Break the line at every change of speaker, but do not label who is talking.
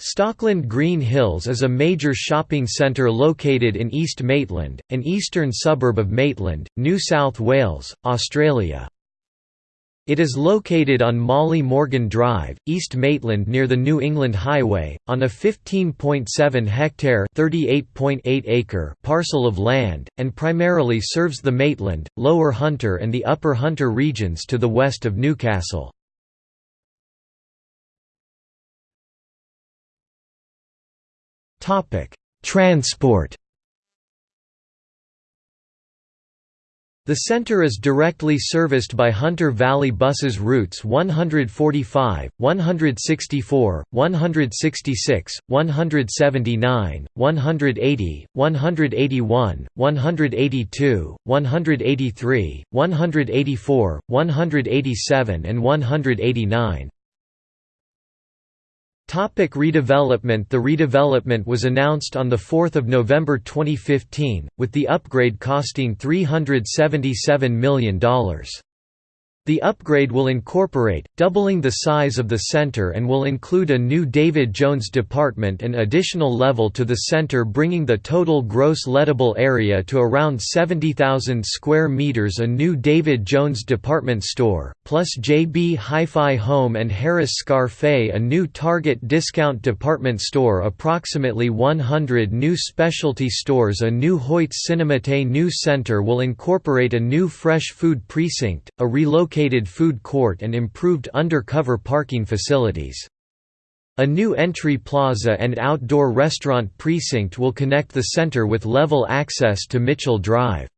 Stockland Green Hills is a major shopping centre located in East Maitland, an eastern suburb of Maitland, New South Wales, Australia. It is located on Molly Morgan Drive, East Maitland near the New England Highway, on a 15.7 hectare acre parcel of land, and primarily serves the Maitland, Lower Hunter and the Upper Hunter regions to the west of Newcastle. Transport The center is directly serviced by Hunter Valley Buses routes 145, 164, 166, 179, 180, 181, 182, 183, 184, 187 and 189. Topic redevelopment The redevelopment was announced on 4 November 2015, with the upgrade costing $377 million. The upgrade will incorporate, doubling the size of the center and will include a new David Jones department and additional level to the center bringing the total gross lettable area to around 70,000 square meters a new David Jones department store, plus JB Hi-Fi Home and Harris Scarfe a new Target discount department store approximately 100 new specialty stores a new Hoyts Cinemate new center will incorporate a new fresh food precinct, a relocated relocated food court and improved undercover parking facilities. A new entry plaza and outdoor restaurant precinct will connect the center with level access to Mitchell Drive.